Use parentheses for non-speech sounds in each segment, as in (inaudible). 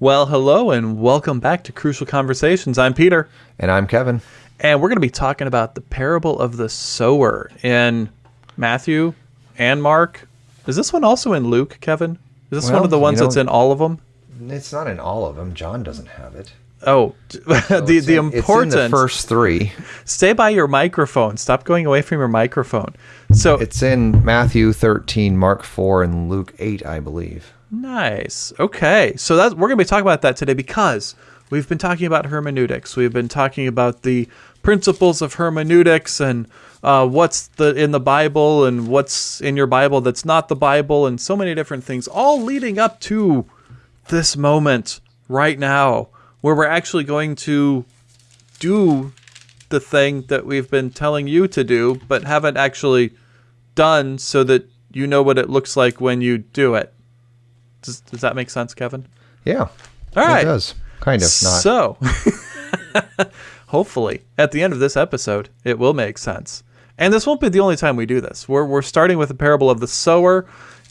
Well, hello and welcome back to Crucial Conversations. I'm Peter, And I'm Kevin. and we're going to be talking about the parable of the sower in Matthew and Mark. Is this one also in Luke, Kevin? Is this one of the you ones that's in all of them? It's not in all of them. John doesn't have it. Oh, the (laughs) It's the in- important It's in the first three. Stay by your microphone. Stop going away from your microphone. So It's in Matthew 13, Mark 4, and Luke 8, I believe. Nice. Okay. So that we're going to be talking about that today because we've been talking about hermeneutics. We've been talking about the principles of hermeneutics and uh, what's the in the Bible and what's in your Bible that's not the Bible and so many different things, all leading up to this moment right now where we're actually going to do the thing that we've been telling you to do, but haven't actually done so that you know what it looks like when you do it. Does, does that make sense, Kevin? Yeah. All right. It does. Kind of. Not. So, (laughs) hopefully, at the end of this episode, it will make sense. And this won't be the only time we do this. We're, we're starting with the parable of the sower,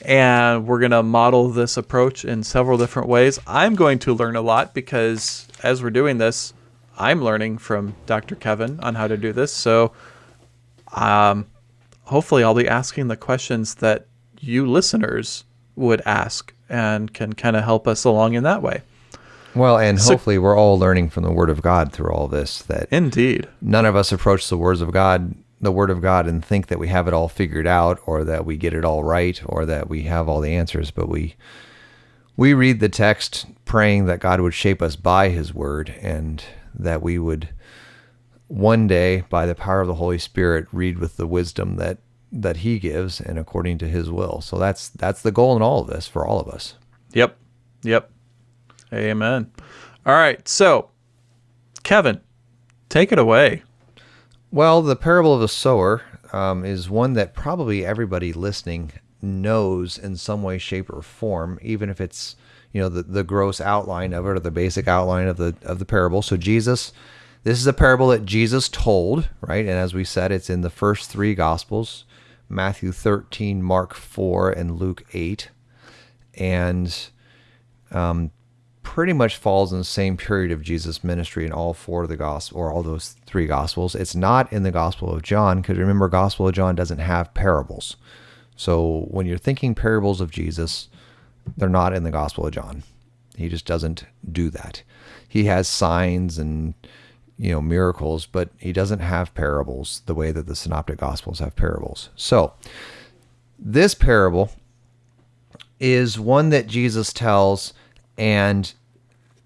and we're going to model this approach in several different ways. I'm going to learn a lot because as we're doing this, I'm learning from Dr. Kevin on how to do this. So, um, hopefully, I'll be asking the questions that you listeners would ask and can kind of help us along in that way. well, and hopefully we're all learning from the Word of God through all this that Indeed. none of us approach the words of God, the Word of God, and think that we have it all figured out or that we get it all right or that we have all the answers, but we we read the text praying that God would shape us by his word and that we would one day by the power of the Holy Spirit read with the wisdom that that he gives and according to his will. So that's that's the goal in all of this for all of us. Yep. Yep. Amen. All right. So, Kevin, take it away. Well, the parable of the sower um, is one that probably everybody listening knows in some way, shape, or form, even if it's you know the, the gross outline of it or the basic outline of the of the parable. So Jesus, this is a parable that Jesus told, right? And as we said, it's in the first three gospels: Matthew 13, Mark 4, and Luke 8, and um, pretty much falls in the same period of Jesus' ministry in all four of the gospel or all those three gospels. It's not in the Gospel of John because remember, Gospel of John doesn't have parables. So when you're thinking parables of Jesus, they're not in the Gospel of John. He just doesn't do that. He has signs and you know miracles, but he doesn't have parables the way that the synoptic gospels have parables. So this parable is one that Jesus tells, and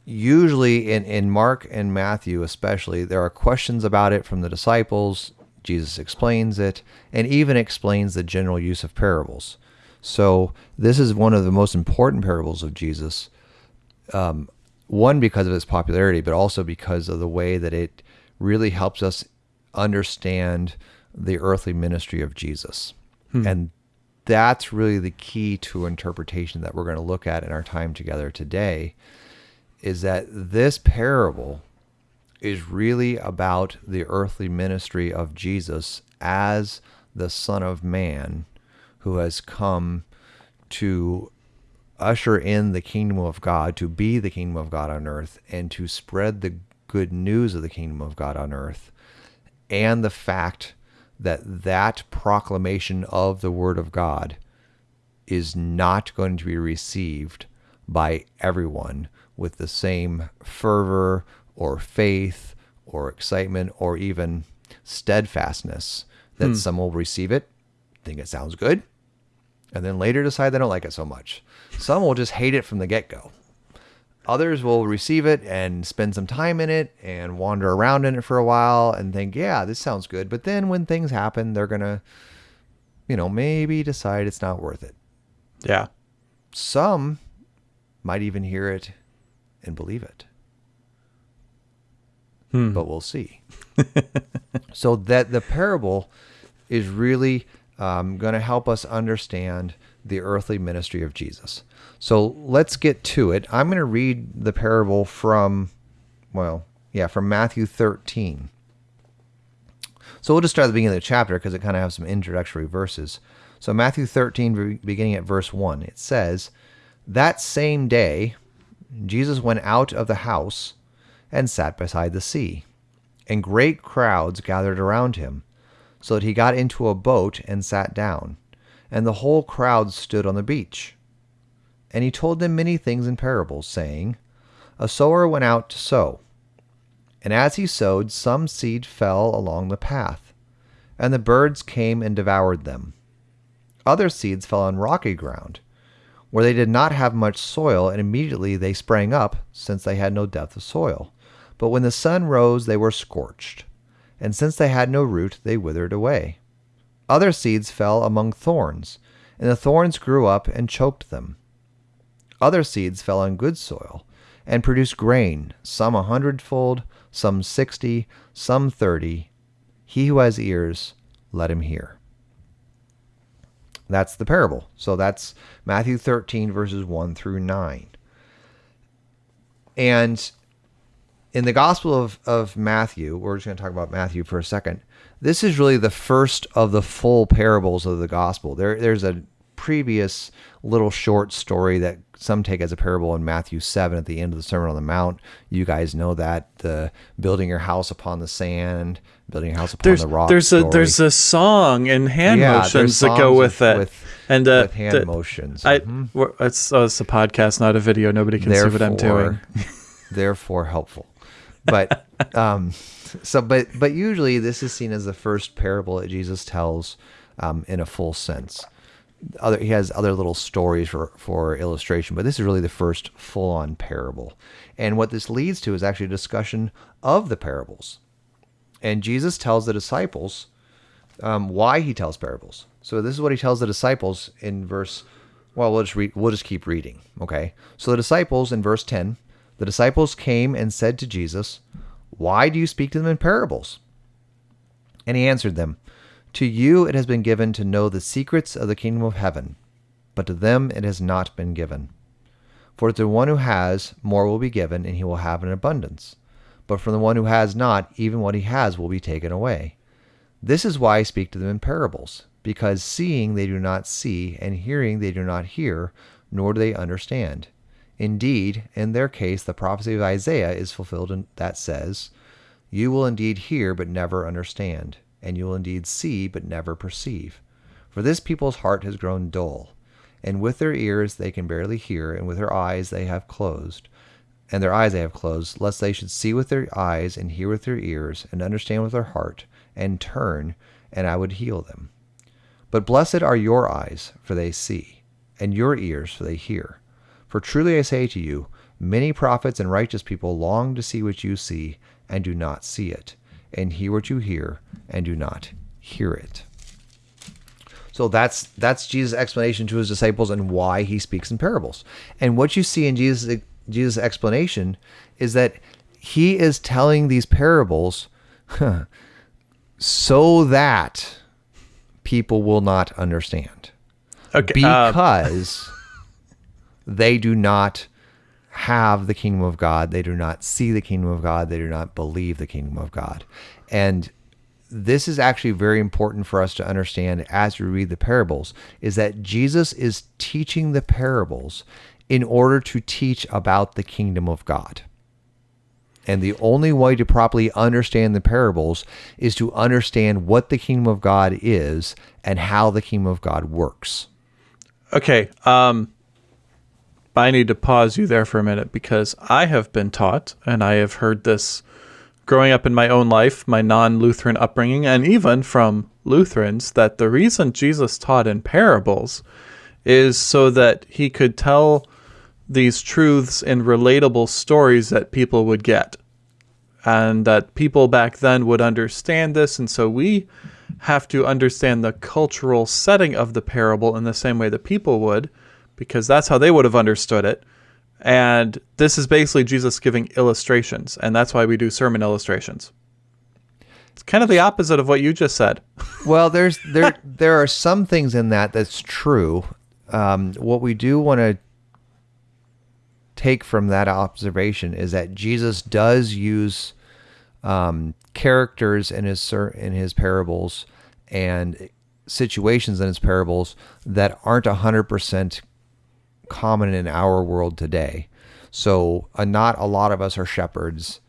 usually in, in Mark and Matthew, especially, there are questions about it from the disciples. Jesus explains it and even explains the general use of parables. So, this is one of the most important parables of Jesus. Um, one, because of its popularity, but also because of the way that it really helps us understand the earthly ministry of Jesus. Hmm. And that's really the key to interpretation that we're going to look at in our time together today is that this parable is really about the earthly ministry of Jesus as the Son of Man who has come to usher in the kingdom of God, to be the kingdom of God on earth, and to spread the good news of the kingdom of God on earth. And the fact that that proclamation of the word of God is not going to be received by everyone with the same fervor or faith or excitement or even steadfastness that hmm. some will receive it, think it sounds good, and then later decide they don't like it so much. Some will just hate it from the get go. Others will receive it and spend some time in it and wander around in it for a while and think, yeah, this sounds good. But then when things happen, they're going to, you know, maybe decide it's not worth it. Yeah. Some might even hear it and believe it. Hmm. But we'll see. (laughs) so that the parable is really um, going to help us understand the earthly ministry of Jesus. So let's get to it. I'm going to read the parable from, well, yeah, from Matthew 13. So we'll just start at the beginning of the chapter because it kind of has some introductory verses. So Matthew 13, beginning at verse 1, it says, That same day, Jesus went out of the house and sat beside the sea, and great crowds gathered around him, so that he got into a boat and sat down, and the whole crowd stood on the beach. And he told them many things in parables, saying, A sower went out to sow. And as he sowed, some seed fell along the path, and the birds came and devoured them. Other seeds fell on rocky ground, where they did not have much soil, and immediately they sprang up, since they had no depth of soil. But when the sun rose, they were scorched, and since they had no root, they withered away. Other seeds fell among thorns, and the thorns grew up and choked them. Other seeds fell on good soil, and produced grain, some a hundredfold, some sixty, some thirty. He who has ears, let him hear. That's the parable. So that's Matthew 13, verses 1 through 9. And in the Gospel of, of Matthew, we're just going to talk about Matthew for a second. This is really the first of the full parables of the Gospel. There, there's a previous little short story that some take as a parable in Matthew 7 at the end of the Sermon on the Mount. You guys know that the building your house upon the sand, building your house upon there's, the rock. There's story. a there's a song and hand Yeah, motions that go with it, with- and uh, with hand the- motions. I Mhm. it's oh, it's a podcast, not a video. Nobody can see what I'm doing. therefore helpful. But um, so but but usually this is seen as the first parable that Jesus tells um, in a full sense. Other he has other little stories for for illustration, but this is really the first full on parable. And what this leads to is actually a discussion of the parables. And Jesus tells the disciples um, why he tells parables. So this is what he tells the disciples in verse. Well, we'll just read. We'll just keep reading. Okay. So the disciples in verse ten, the disciples came and said to Jesus, "Why do you speak to them in parables?" And he answered them, "To you it has been given to know the secrets of the kingdom of heaven, but to them it has not been given. For to the one who has, more will be given, and he will have an abundance. But from the one who has not, even what he has will be taken away." This is why I speak to them in parables, because seeing they do not see, and hearing they do not hear, nor do they understand. Indeed, in their case, the prophecy of Isaiah is fulfilled in, that says, You will indeed hear, but never understand, and you will indeed see, but never perceive. For this people's heart has grown dull, and with their ears they can barely hear, and with their eyes they have closed and their eyes they have closed, lest they should see with their eyes and hear with their ears and understand with their heart and turn, and I would heal them. But blessed are your eyes, for they see, and your ears, for they hear. For truly I say to you, many prophets and righteous people long to see what you see and do not see it, and hear what you hear and do not hear it. So that's that's Jesus' explanation to his disciples and why he speaks in parables. And what you see in Jesus' Jesus' explanation is that he is telling these parables (laughs) so that people will not understand Okay. uh, because they do not have the kingdom of God. They do not see the kingdom of God. They do not believe the kingdom of God. And this is actually very important for us to understand as we read the parables is that Jesus is teaching the parables in order to teach about the kingdom of God. And the only way to properly understand the parables is to understand what the kingdom of God is and how the kingdom of God works. Okay. Um, I need to pause you there for a minute because I have been taught, and I have heard this growing up in my own life, my non Lutheran upbringing, and even from Lutherans, that the reason Jesus taught in parables is so that he could tell these truths in relatable stories that people would get. And that people back then would understand this. And so we have to understand the cultural setting of the parable in the same way that people would, because that's how they would have understood it. And this is basically Jesus giving illustrations, and that's why we do sermon illustrations. It's kind of the opposite of what you just said. (laughs) Well, there's there there are some things in that that's true. Um, what we do want to take from that observation is that Jesus does use um, characters in his in his parables and situations in his parables that aren't hundred percent common in our world today. So, uh, not a lot of us are shepherds.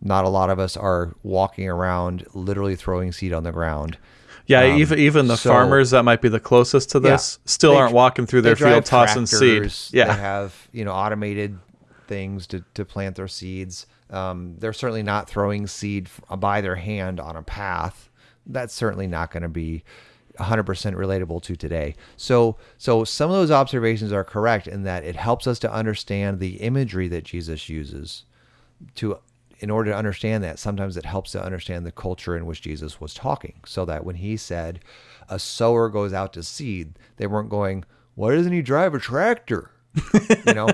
Not a lot of us are walking around literally throwing seed on the ground. Yeah, even even the so- farmers that might be the closest to Yeah. this still They- aren't walking through their field tossing seed. Yeah. They have, you know, automated things to, to plant their seeds. Um, they're certainly not throwing seed by their hand on a path. That's certainly not going to be 100% relatable to today. So, so some of those observations are correct in that it helps us to understand the imagery that Jesus uses to in order to understand that sometimes it helps to understand the culture in which Jesus was talking. So that when he said a sower goes out to seed they weren't going why doesn't he drive a tractor? (laughs) You know?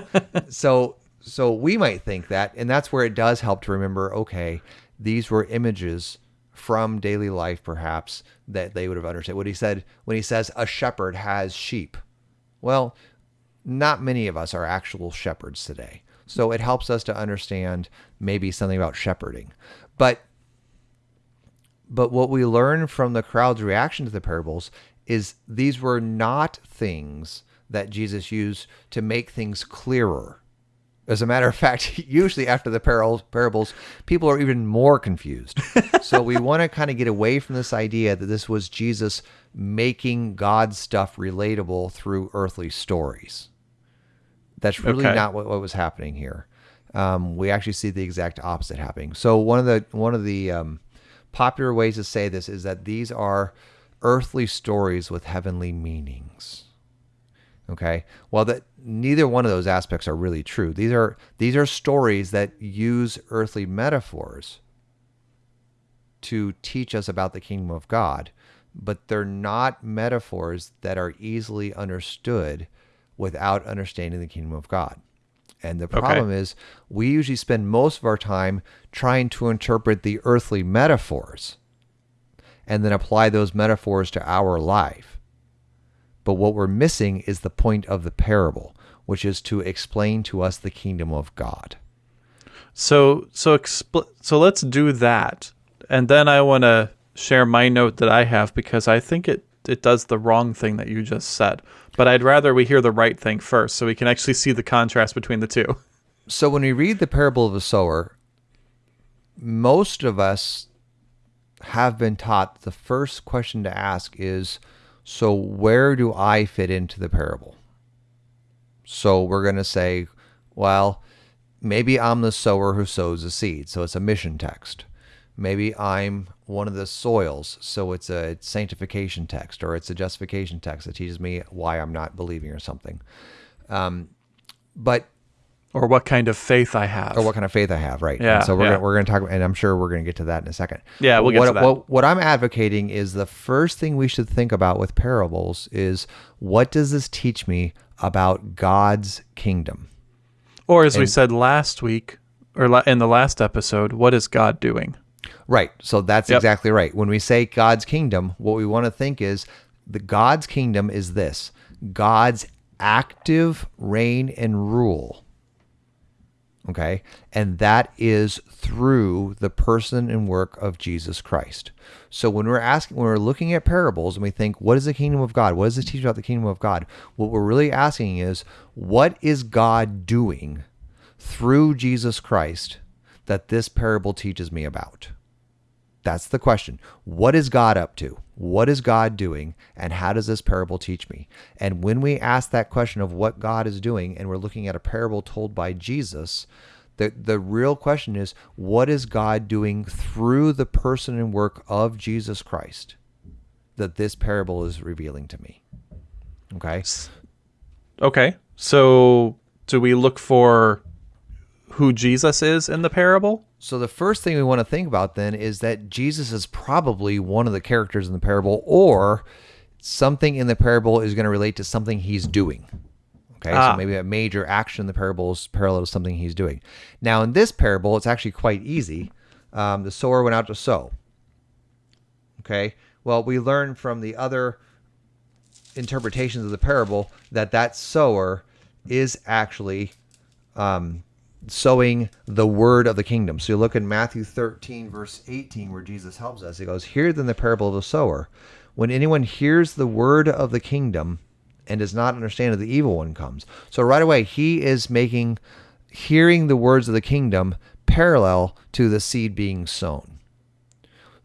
So so we might think that and that's where it does help to remember okay these were images from daily life perhaps that they would have understood what he said when he says a shepherd has sheep well not many of us are actual shepherds today. So it helps us to understand maybe something about shepherding. But but what we learn from the crowd's reaction to the parables is these were not things that Jesus used to make things clearer. As a matter of fact, (laughs) usually after the parables, parables people are even more confused. (laughs) so we want to kind of get away from this idea that this was Jesus making God's stuff relatable through earthly stories. That's really Okay. not what, what was happening here. Um, we actually see the exact opposite happening. So one of the one of the um, popular ways to say this is that these are earthly stories with heavenly meanings. Okay. Well, that neither one of those aspects are really true. These are these are stories that use earthly metaphors to teach us about the kingdom of God, but they're not metaphors that are easily understood without understanding the kingdom of God. And the problem is, we usually spend most of our time trying to interpret the earthly metaphors and then apply those metaphors to our life. But what we're missing is the point of the parable, which is to explain to us the kingdom of God. So so expl- so let's do that, and then I want to share my note that I have because I think it it does the wrong thing that you just said. But I'd rather we hear the right thing first, so we can actually see the contrast between the two. (laughs) So when we read the parable of the sower, most of us have been taught the first question to ask is so where do I fit into the parable? So we're going to say, well, maybe I'm the sower who sows the seed. So it's a mission text. Maybe I'm one of the soils. So it's a sanctification text or it's a justification text that teaches me why I'm not believing or something. Um, but Or what kind of faith I have. or what kind of faith I have, right? Yeah, And so we're yeah. gonna, we're going to talk, and I'm sure we're going to get to that in a second. Yeah, we'll get what, to that. What, what I'm advocating is the first thing we should think about with parables is what does this teach me about God's kingdom? or as we said last week, or la- in the last episode, what is God doing? Right. So that's Yep. exactly right. When we say God's kingdom, what we want to think is the God's kingdom is this God's active reign and rule. Okay. And that is through the person and work of Jesus Christ. So when we're asking, when we're looking at parables and we think, what is the kingdom of God? What does this teach about the kingdom of God? What we're really asking is, what is God doing through Jesus Christ that this parable teaches me about? That's the question. What is God up to? What is God doing? And how does this parable teach me? And when we ask that question of what God is doing, and we're looking at a parable told by Jesus, the, the real question is what is God doing through the person and work of Jesus Christ that this parable is revealing to me? Okay. Okay, so do we look for who Jesus is in the parable? So the first thing we want to think about then is that Jesus is probably one of the characters in the parable, or something in the parable is going to relate to something he's doing. Okay, Ah. so maybe a major action in the parable is parallel to something he's doing. Now, in this parable, it's actually quite easy. Um, the sower went out to sow. Okay, well, we learn from the other interpretations of the parable that that sower is actually um, sowing the word of the kingdom. So you look in Matthew 13, verse 18, where Jesus helps us. He goes, Hear then the parable of the sower. When anyone hears the word of the kingdom and does not understand it, the evil one comes. So right away, he is making hearing the words of the kingdom parallel to the seed being sown.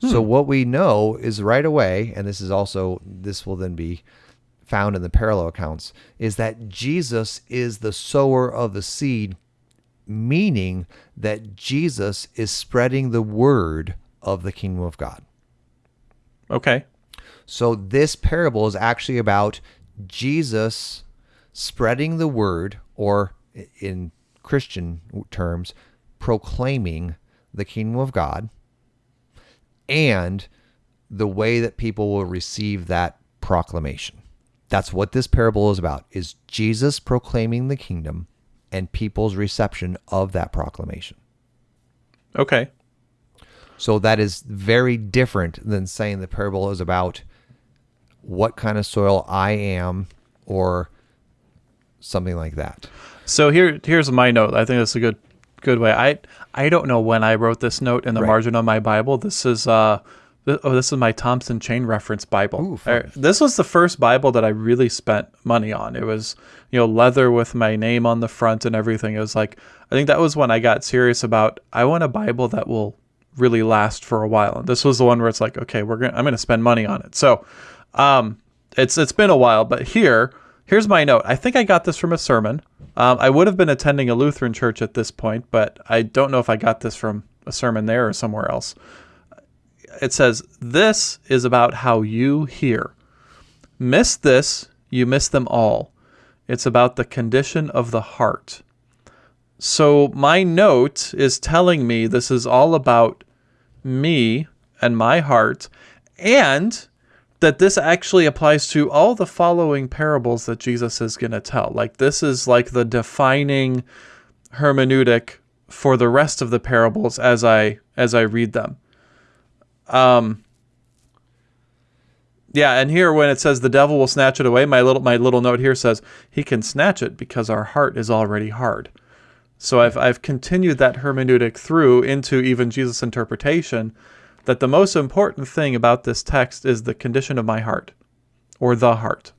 So hmm. what we know is right away, and this is also this will then be found in the parallel accounts, is that Jesus is the sower of the seed, meaning that Jesus is spreading the word of the kingdom of God. Okay. So this parable is actually about Jesus spreading the word, or in Christian terms, proclaiming the kingdom of God and the way that people will receive that proclamation. That's what this parable is about is Jesus proclaiming the kingdom and people's reception of that proclamation. Okay. So that is very different than saying the parable is about what kind of soil I am or something like that. So here here's my note. I think that's a good good way. I I don't know when I wrote this note in the Right. margin of my Bible. This is uh oh this is my Thompson Chain Reference Bible. Ooh. Uh, This was the first Bible that I really spent money on. It was you know leather with my name on the front and everything. It was like I think that was when I got serious about I want a Bible that will really last for a while. And this was the one where it's like okay we're gonna I'm gonna spend money on it. So um it's it's been a while, but here here's my note. I think I got this from a sermon. Um, I would have been attending a Lutheran church at this point, but I don't know if I got this from a sermon there or somewhere else. It says, This is about how you hear. Miss this, you miss them all. It's about the condition of the heart. So my note is telling me this is all about me and my heart, and that this actually applies to all the following parables that Jesus is going to tell. Like this is like the defining hermeneutic for the rest of the parables as I as I read them. Um yeah, and here when it says the devil will snatch it away, my little my little note here says he can snatch it because our heart is already hard. So I've I've continued that hermeneutic through into even Jesus' interpretation that the most important thing about this text is the condition of my heart or the heart.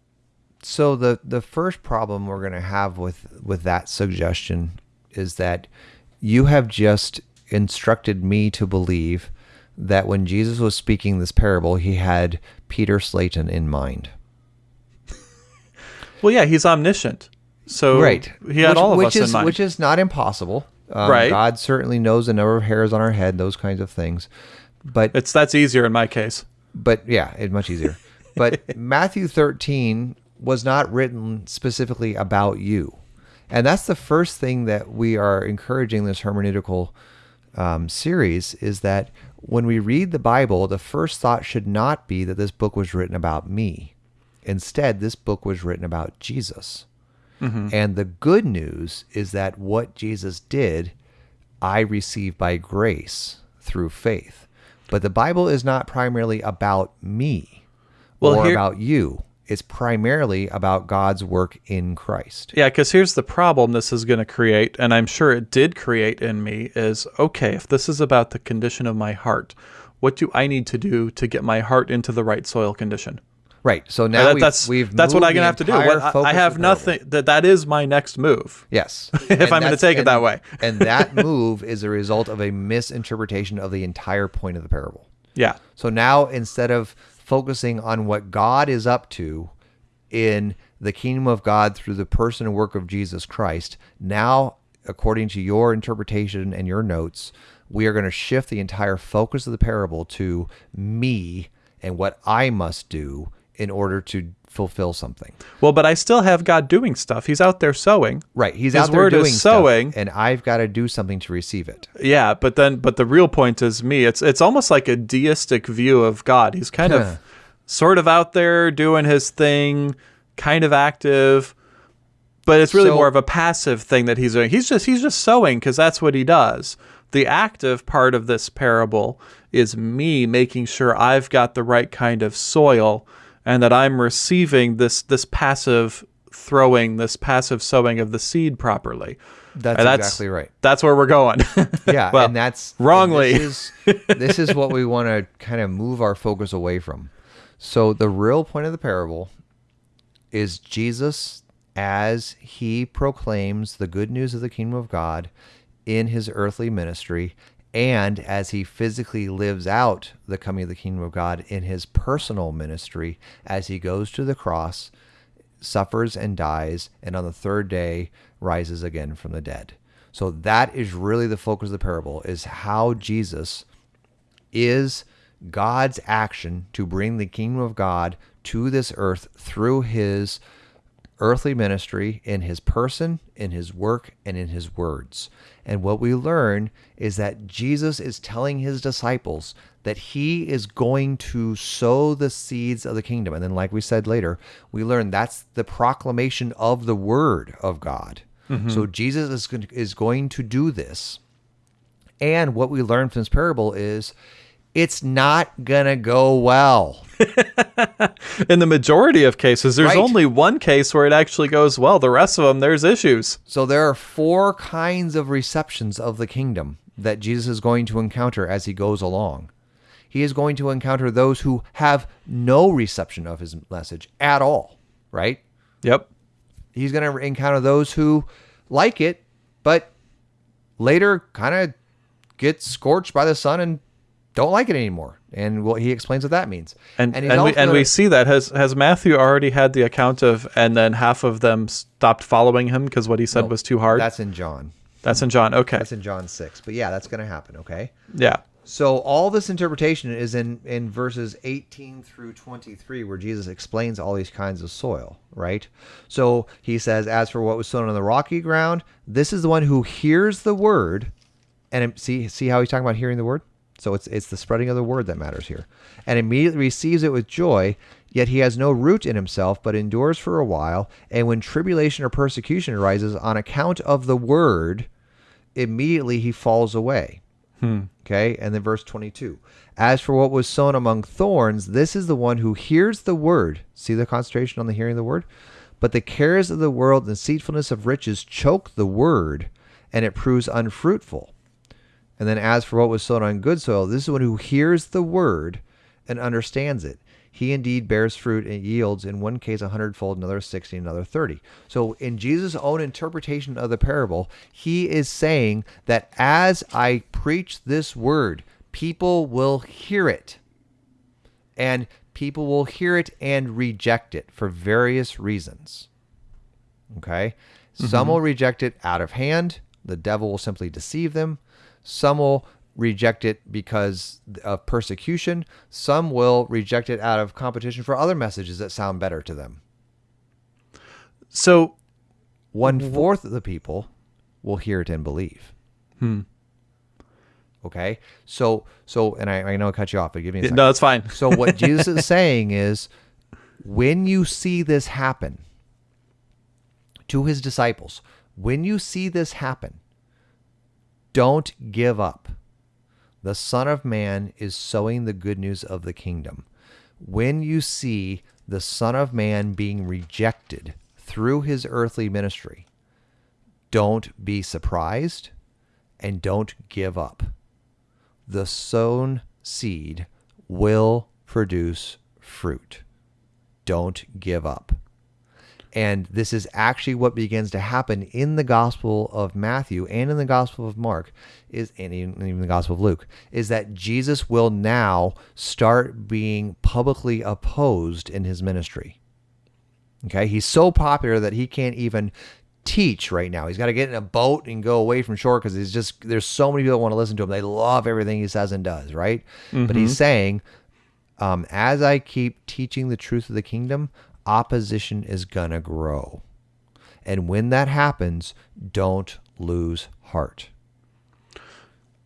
So the the first problem we're going to have with with that suggestion is that you have just instructed me to believe that when Jesus was speaking this parable, he had Peter Slayton in mind. (laughs) Well, yeah, he's omniscient. So right. he had which, all of which us is, in mind. Which is not impossible. Um, Right. God certainly knows the number of hairs on our head, those kinds of things. But it's that's easier in my case. but yeah, it's much easier. But (laughs) Matthew 13 was not written specifically about you. And that's the first thing that we are encouraging this hermeneutical um, series is that when we read the Bible, the first thought should not be that this book was written about me. Instead, this book was written about Jesus. Mm-hmm. And the good news is that what Jesus did, I receive by grace through faith. But the Bible is not primarily about me Well, or here- about you. It's primarily about God's work in Christ. Yeah, because here's the problem this is going to create, and I'm sure it did create in me is okay, if this is about the condition of my heart, what do I need to do to get my heart into the right soil condition? Right. So now That- we've, that's we've that's what I'm gonna have to do. What- I- I have nothing. That that is my next move. Yes. (laughs) If I'm gonna take it that way. (laughs) and that move is a result of a misinterpretation of the entire point of the parable. Yeah. So now instead of focusing on what God is up to in the kingdom of God through the person and work of Jesus Christ, now, according to your interpretation and your notes, we are going to shift the entire focus of the parable to me and what I must do in order to fulfill something. Well, but I still have God doing stuff. He's out there sowing. Right. He's His out there doing stuff, sowing. and I've got to do something to receive it. Yeah, but then but the real point is me. It's it's almost like a deistic view of God. He's kind of sort of out there doing his thing, kind of active, but it's really So- more of a passive thing that he's doing. He's just he's just sowing because that's what he does. The active part of this parable is me making sure I've got the right kind of soil and that I'm receiving this this passive throwing, this passive sowing of the seed properly. That's, And exactly right. That's where we're going. (laughs) Yeah, Well, and that's and wrongly. this is, this is what we (laughs) want to kind of move our focus away from. So the real point of the parable is Jesus as he proclaims the good news of the kingdom of God in his earthly ministry and as he physically lives out the coming of the kingdom of God in his personal ministry as he goes to the cross, suffers and dies, and on the third day rises again from the dead. So that is really the focus of the parable is how Jesus is God's action to bring the kingdom of God to this earth through his earthly ministry in his person, in his work, and in his words. And what we learn is that Jesus is telling his disciples that he is going to sow the seeds of the kingdom. And then, like we said later, we learn that's the proclamation of the word of God. Mm-hmm. So Jesus is, is going to do this. And what we learn from this parable is it's not going to go well. (laughs) In the majority of cases, there's right. only one case where it actually goes well. The rest of them, there's issues. So there are four kinds of receptions of the kingdom that Jesus is going to encounter as he goes along. He is going to encounter those who have no reception of his message at all, right? Yep. He's going to encounter those who like it, but later kind of get scorched by the sun and don't like it anymore. And what he explains what that means. And and, and we, and we see that has has Matthew already had the account of and then half of them stopped following him because what he said no, was too hard. That's in John. That's in John. Okay. That's in John 6. But yeah, that's going to happen, okay? Yeah. So all this interpretation is in in verses 18 through 23 where Jesus explains all these kinds of soil, right? So he says as for what was sown on the rocky ground, this is the one who hears the word and see see how he's talking about hearing the word? So it's it's the spreading of the word that matters here. And immediately receives it with joy, yet he has no root in himself, but endures for a while, and when tribulation or persecution arises on account of the word, immediately he falls away. Hmm. Okay, and then verse 22. As for what was sown among thorns, this is the one who hears the word. See the concentration on the hearing of the word? But the cares of the world and deceitfulness of riches choke the word, and it proves unfruitful. And then as for what was sown on good soil, this is one who hears the word and understands it. He indeed bears fruit and yields in one case a hundredfold, another sixty, another thirty. So in Jesus' own interpretation of the parable, he is saying that as I preach this word, people will hear it. And people will hear it and reject it for various reasons. Okay? Mm-hmm. Some will reject it out of hand. The devil will simply deceive them. Some will reject it because of persecution. Some will reject it out of competition for other messages that sound better to them. So, one fourth of the people will hear it and believe. Hmm. Okay. So, so, and I, I know I cut you off, but give me a second. No, that's fine. so, what (laughs) Jesus is saying is when you see this happen to his disciples, when you see this happen, don't give up. The Son of Man is sowing the good news of the kingdom. When you see the Son of Man being rejected through his earthly ministry, don't be surprised and don't give up. The sown seed will produce fruit. Don't give up. And this is actually what begins to happen in the Gospel of Matthew and in the Gospel of Mark, is and even the Gospel of Luke, is that Jesus will now start being publicly opposed in his ministry. Okay, he's so popular that he can't even teach right now. He's got to get in a boat and go away from shore because he's just there's so many people that want to listen to him. They love everything he says and does, right? Mm-hmm. But he's mm-hmm. saying, um, as I keep teaching the truth of the kingdom, opposition is going to grow. And when that happens, don't lose heart.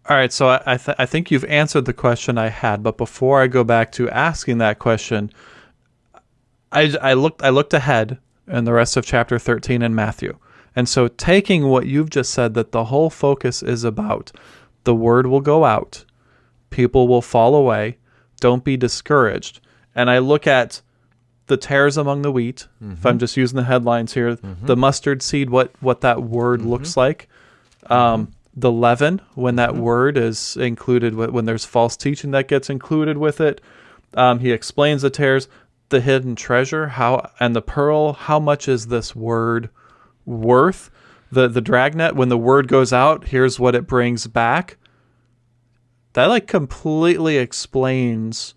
All right, so I, th- I think you've answered the question I had, but before I go back to asking that question, I, I looked I looked ahead in the rest of chapter 13 in Matthew. And so taking what you've just said that the whole focus is about the word will go out, people will fall away, don't be discouraged. And I look at the tares among the wheat. Mm-hmm. If I'm mm-hmm. just using the headlines here, mm-hmm. the mustard seed, what what that word mm-hmm. looks like. Um, the leaven, when that mm-hmm. word is included, when there's false teaching that gets included with it. Um, he explains the tares. the hidden treasure? How and the pearl? How much is this word worth? The the dragnet when the word goes out, here's what it brings back. That like completely explains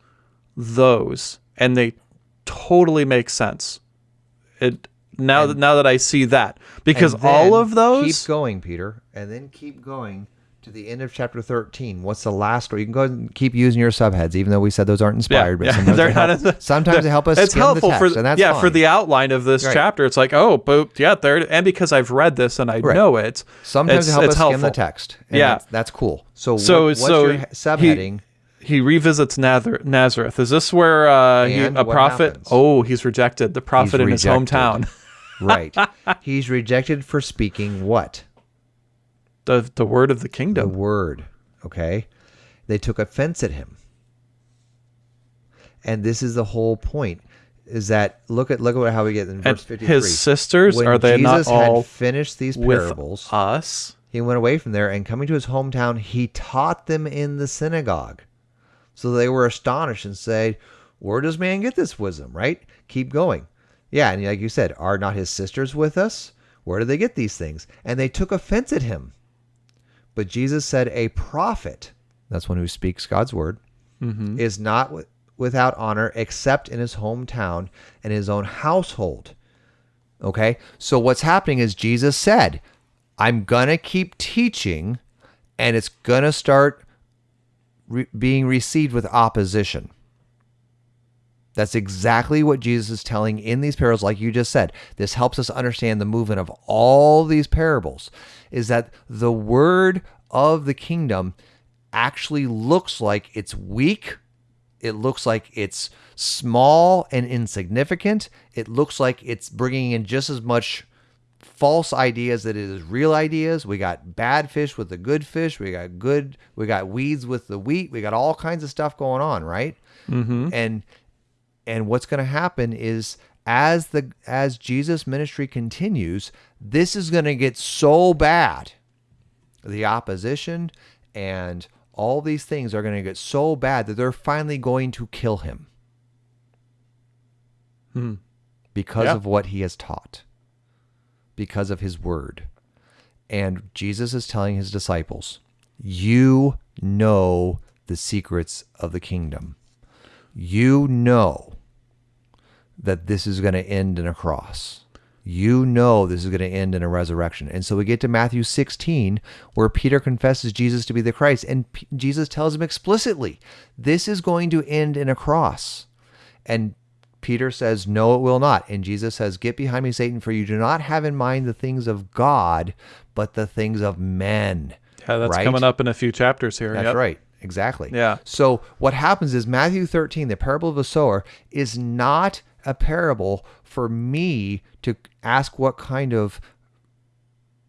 those, and they totally makes sense. It now that now that I see that because all of those Keep going, Peter, and then keep going to the end of chapter 13. What's the last story? You can go ahead and keep using your subheads, even though we said those aren't inspired. but yeah, (laughs) sometimes, they're they help, the- (laughs) sometimes they help us it's helpful the text, for and that's yeah for the outline of this Right. chapter. It's like oh, but yeah, there and because I've read this and I Right. know it. Sometimes it's, they help it's us helpful. skim the text. and Yeah. that's, that's cool. So, So what, what's so your subheading? He, he revisits Nazar- Nazareth. Is this where uh, he, a prophet? happens? Oh, he's rejected. The prophet in his hometown. right. (laughs) He's rejected for speaking what? The the word of the kingdom. The word. Okay. They took offense at him. And this is the whole point. Is that look at look at how we get in verse fifty three. his sisters when are they Jesus not all had finished these parables? with us? he went away from there and coming to his hometown, he taught them in the synagogue. So they were astonished and said, Where does man get this wisdom? Right? Keep going. Yeah, and like you said, are not his sisters with us? Where do they get these things? And they took offense at him. But Jesus said, A prophet, that's one who speaks God's word, mm-hmm. is not wi- without honor except in his hometown and his own household. Okay? So what's happening is Jesus said, I'm going to keep teaching and it's going to start re- being received with opposition. That's exactly what Jesus is telling in these parables, like you just said. This helps us understand the movement of all these parables, is that the word of the kingdom actually looks like it's weak. It looks like it's small and insignificant. It looks like it's bringing in just as much false ideas that it is real ideas. We got bad fish with the good fish. We got good. We got weeds with the wheat. We got all kinds of stuff going on, right? Mm-hmm. And and what's going to happen is as the as Jesus' ministry continues, this is going to get so bad. The opposition and all these things are going to get so bad that they're finally going to kill him because Yeah. of what he has taught, because of his word. And Jesus is telling his disciples, You know the secrets of the kingdom. You know that this is going to end in a cross. You know this is going to end in a resurrection. And so we get to Matthew 16, where Peter confesses Jesus to be the Christ. And P- Jesus tells him explicitly, This is going to end in a cross. And Peter says, No, it will not. And Jesus says, Get behind me, Satan, for you do not have in mind the things of God, but the things of men. Yeah, that's Right? coming up in a few chapters here. That's Yep. right. Exactly. Yeah. So what happens is Matthew 13, the parable of the sower, is not a parable for me to ask what kind of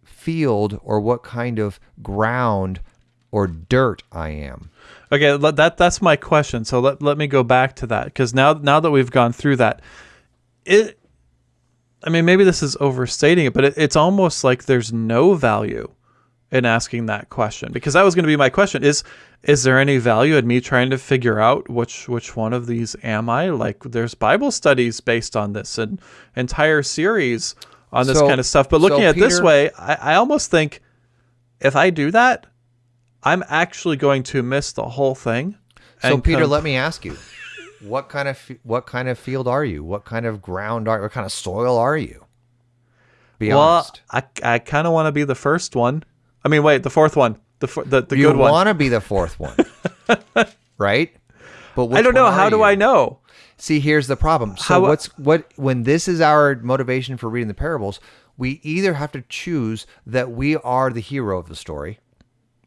field or what kind of ground or dirt I am. Okay, that that's my question. So let, let me go back to that because now now that we've gone through that, it, I mean, maybe this is overstating it, but it, it's almost like there's no value in asking that question because that was going to be my question: is is there any value in me trying to figure out which which one of these am I? Like, there's Bible studies based on this and entire series on this So- kind of stuff. But looking so at it this way, I, I almost think if I do that, I'm actually going to miss the whole thing. So Peter, let me ask you. (laughs) What kind of what kind of field are you? What kind of ground are what kind of soil are you? Be well, honest. I, I kind of want to be the first one. I mean, wait, the fourth one, the the, the you good one. You want to be the fourth one. (laughs) right? But I don't know. How are do? I know? See, here's the problem. So How- what's what when this is our motivation for reading the parables, we either have to choose that we are the hero of the story.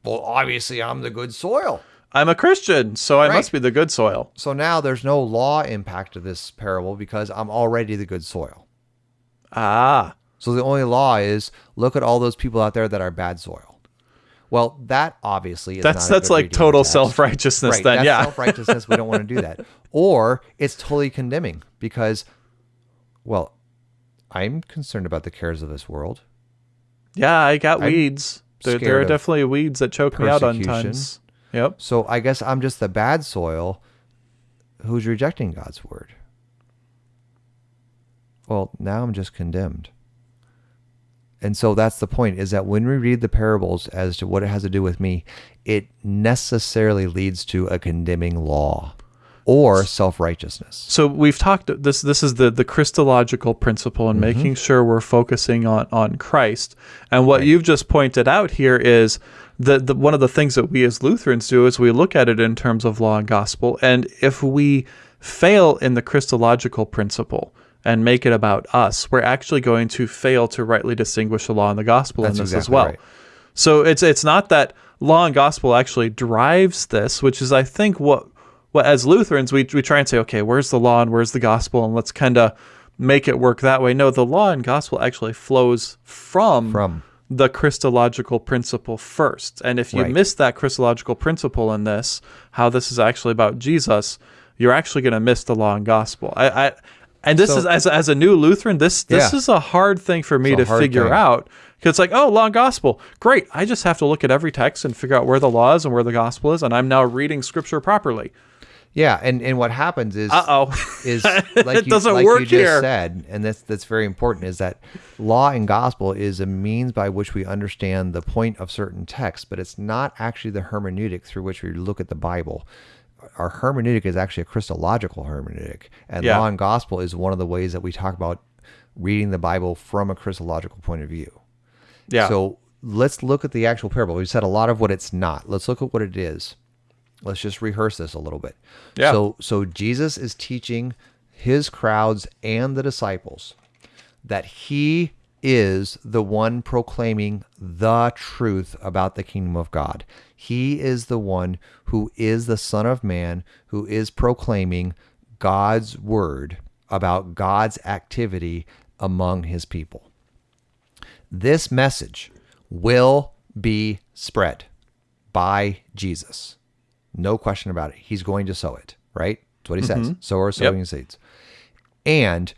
Well, obviously I'm the good soil. I'm a Christian, so I Right. must be the good soil. So now there's no law impact of this parable because I'm already the good soil. Ah, So the only law is look at all those people out there that are bad soil. Well, that obviously is that's that's like reading of the total self righteousness. Right, then, that's yeah. self-righteousness. We don't want to do that. (laughs) Or it's totally condemning because, well, I'm concerned about the cares of this world. yeah, I got I'm weeds. There, there are definitely weeds that choke me out on times. Yep. So I guess I'm just the bad soil who's rejecting God's word. well, now I'm just condemned. And so that's the point is that when we read the parables as to what it has to do with me, it necessarily leads to a condemning law or self-righteousness. So we've talked this this is the the Christological principle and Mm-hmm. making sure we're focusing on on Christ. And what you've just pointed out here is that the one of the things that we as Lutherans do is we look at it in terms of law and gospel and if we fail in the Christological principle and make it about us, we're actually going to fail to rightly distinguish the law and the gospel That's in this as well. right. So it's it's not that law and gospel actually drives this, which is I think what what as Lutherans we we try and say, okay, where's the law and where's the gospel, and let's kind of make it work that way. No, the law and gospel actually flows from From. the Christological principle first. And if you Right. miss that Christological principle in this, how this is actually about Jesus, you're actually going to miss the law and gospel. I, I and this So- is as, as a new Lutheran, this this Yeah. is a hard thing for me to figure thing. out because it's like, oh, law and gospel, great. I just have to look at every text and figure out where the law is and where the gospel is, and I'm now reading scripture properly. Yeah, and, and what happens is Uh oh. is (laughs) like It you, doesn't like work you just here. said, and that's that's very important, is that law and gospel is a means by which we understand the point of certain texts, but it's not actually the hermeneutic through which we look at the Bible. Our hermeneutic is actually a Christological hermeneutic, and Yeah. law and gospel is one of the ways that we talk about reading the Bible from a Christological point of view. yeah. So let's look at the actual parable. We've said a lot of what it's not. Let's look at what it is. Let's just rehearse this a little bit. Yeah. So so Jesus is teaching his crowds and the disciples that he is the one proclaiming the truth about the kingdom of God. He is the one who is the son of man who is proclaiming God's word about God's activity among his people this message will be spread by Jesus. No question about it. He's going to sow it, right? That's what he mm-hmm. says. Sow Sower sowing seeds. And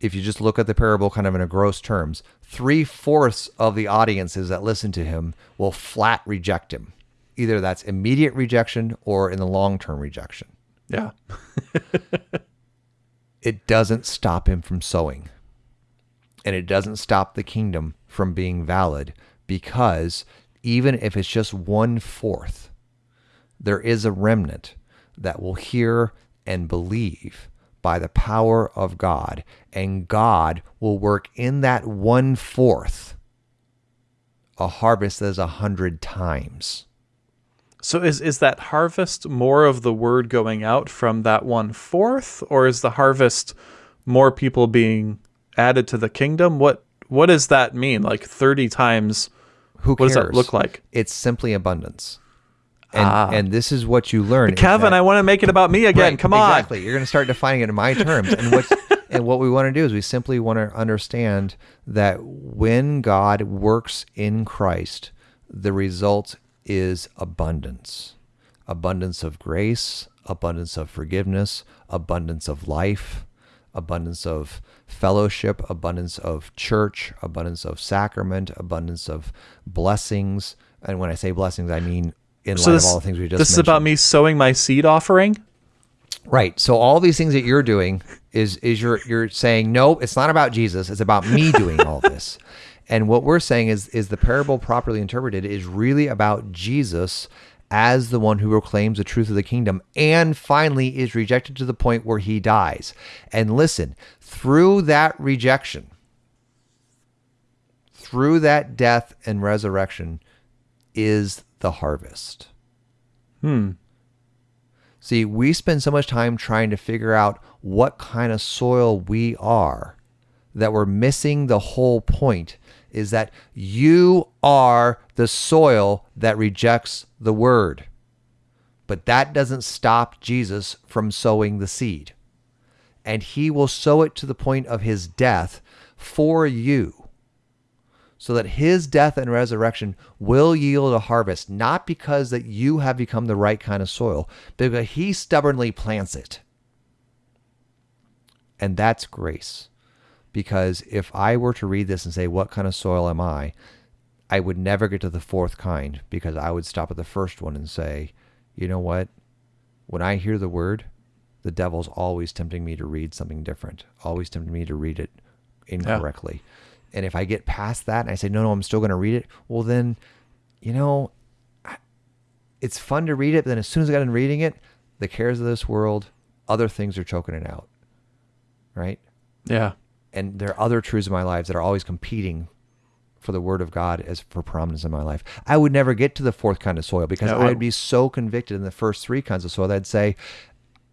if you just look at the parable kind of in a gross terms, three fourths of the audiences that listen to him will flat reject him. Either that's immediate rejection or in the long term rejection. yeah. (laughs) it doesn't stop him from sowing. And it doesn't stop the kingdom from being valid because even if it's just one fourth, there is a remnant that will hear and believe by the power of God. And God will work in that one fourth a harvest that is a hundred times. So is is that harvest more of the word going out from that one fourth, or is the harvest more people being added to the kingdom? What what does that mean? Like thirty times? Who cares? What does that look like? It's simply abundance. And, Ah. and this is what you learn. Kevin, I want to make it about me again. Right, Come on. Exactly. You're going to start defining it in my terms. And what (laughs) and what we want to do is we simply want to understand that when God works in Christ, the result is abundance. Abundance of grace, abundance of forgiveness, abundance of life, abundance of fellowship, abundance of church, abundance of sacrament, abundance of blessings. And when I say blessings, I mean in So light this, of all the things we just this is about me sowing my seed offering. Right. So all these things that you're doing is is you're you're saying no, it's not about Jesus. It's about me doing all (laughs) this. And what we're saying is is the parable properly interpreted is really about Jesus as the one who proclaims the truth of the kingdom and finally is rejected to the point where he dies. And listen, through that rejection, through that death and resurrection is the harvest. Hmm. See, we spend so much time trying to figure out what kind of soil we are that we're missing the whole point is that you are the soil that rejects the word. But that doesn't stop Jesus from sowing the seed. And he will sow it to the point of his death for you so that his death and resurrection will yield a harvest, not because that you have become the right kind of soil, but because he stubbornly plants it. And that's grace. Because if I were to read this and say, What kind of soil am I? I would never get to the fourth kind because I would stop at the first one and say, You know what? When I hear the word, the devil's always tempting me to read something different, always tempting me to read it incorrectly. And if I get past that and I say, no, no, I'm still going to read it, well, then, you know, it's fun to read it. But then as soon as I got in reading it, the cares of this world, other things are choking it out. Right. Yeah. And there are other truths in my lives that are always competing for the word of God as for prominence in my life. I would never get to the fourth kind of soil because Yeah, I would be so convicted in the first three kinds of soil that I'd say,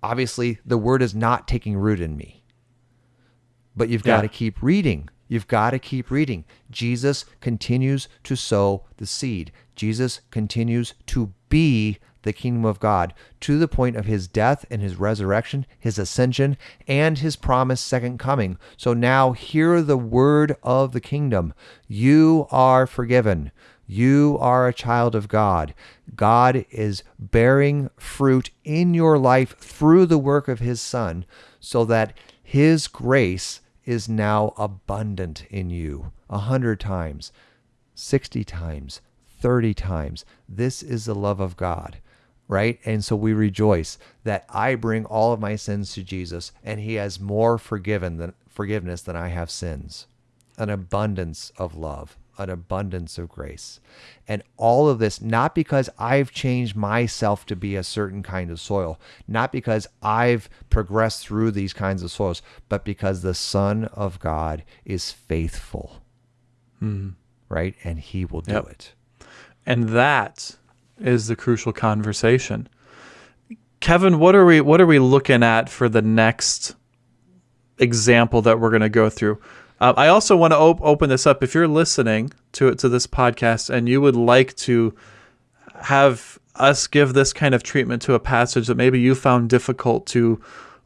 obviously, the word is not taking root in me. But you've got to keep reading. You've got to keep reading. Jesus continues to sow the seed. Jesus continues to be the kingdom of God to the point of his death and his resurrection, his ascension, and his promised second coming. So now hear the word of the kingdom. You are forgiven. You are a child of God. God is bearing fruit in your life through the work of his son so that his grace is now abundant in you a hundred times, 60 times, 30 times. This is the love of God, right? And so we rejoice that I bring all of my sins to Jesus and he has more forgiven than forgiveness than I have sins. An abundance of love, an abundance of grace. And all of this not because I've changed myself to be a certain kind of soil, not because I've progressed through these kinds of soils, but because the Son of God is faithful. Hmm. Right? And he will do Yep. it. And that is the crucial conversation. Kevin, what are we what are we looking at for the next example that we're going to go through? Uh, I also want to op- open this up. If you're listening to it to this podcast and you would like to have us give this kind of treatment to a passage that maybe you found difficult to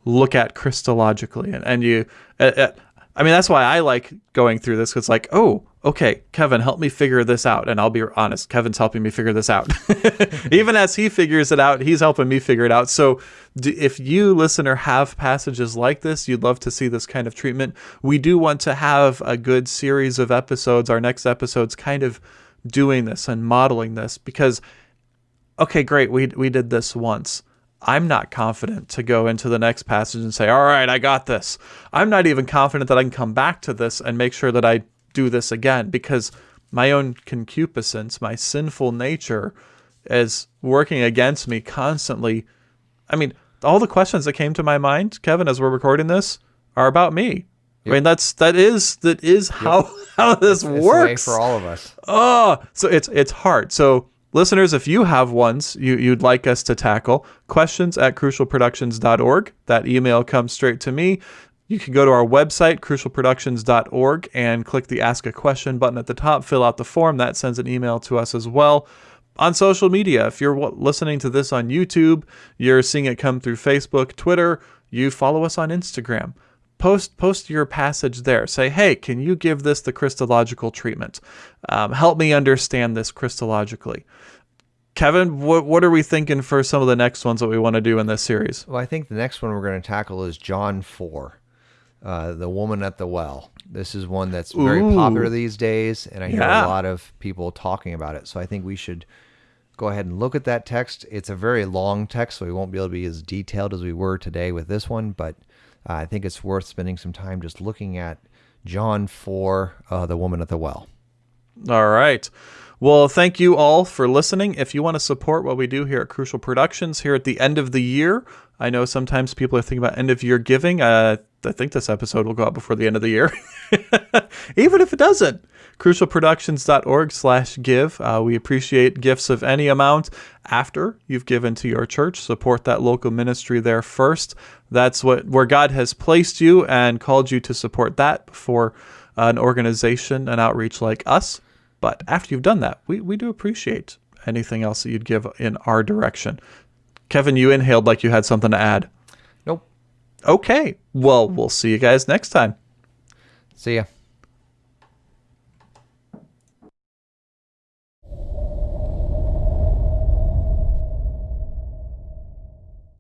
look at Christologically, and, and you, uh, uh, I mean, that's why I like going through this. 'cause It's like, oh, okay, Kevin, help me figure this out, and I'll be honest, Kevin's helping me figure this out. (laughs) Even as he figures it out, he's helping me figure it out. So, d- if you listener have passages like this, you'd love to see this kind of treatment. We do want to have a good series of episodes. Our next episodes, kind of doing this and modeling this because okay, great, we we did this once. I'm not confident to go into the next passage and say, "All right, I got this." I'm not even confident that I can come back to this and make sure that I do this again because my own concupiscence, my sinful nature is working against me constantly. I mean, all the questions that came to my mind, Kevin, as we're recording this, are about me. I mean, that's that is that is how (laughs) how this It's works. for all of us. oh so it's it's hard. So listeners if you have ones you, you'd like us to tackle questions at crucialproductions.org that email comes straight to me. You can go to our website crucialproductions.org and click the ask a question button at the top fill out the form. That sends an email to us as well on social media if you're listening to this on youtube you're seeing it come through facebook twitter you follow us on instagram post post your passage there say hey can you give this the christological treatment um, help me understand this christologically kevin what, what are we thinking for some of the next ones that we want to do in this series Well, I think the next one we're going to tackle is John 4, uh, the woman at the well. This is one that's very Ooh. popular these days, and I hear Yeah. a lot of people talking about it. So I think we should go ahead and look at that text. It's a very long text, so we won't be able to be as detailed as we were today with this one, but uh, I think it's worth spending some time just looking at John 4, uh, the woman at the well. All right. Well, thank you all for listening. If you want to support what we do here at Crucial Productions here at the end of the year, I know sometimes people are thinking about end of year giving. Uh, I think this episode will go out before the end of the year, (laughs) even if it doesn't. Crucialproductions.org slash give. Uh, we appreciate gifts of any amount after you've given to your church. Support that local ministry there first. That's what where God has placed you and called you to support that before an organization, an outreach like us. But after you've done that, we, we do appreciate anything else that you'd give in our direction. Kevin, you inhaled like you had something to add. Nope. Okay. Well, we'll see you guys next time. See ya.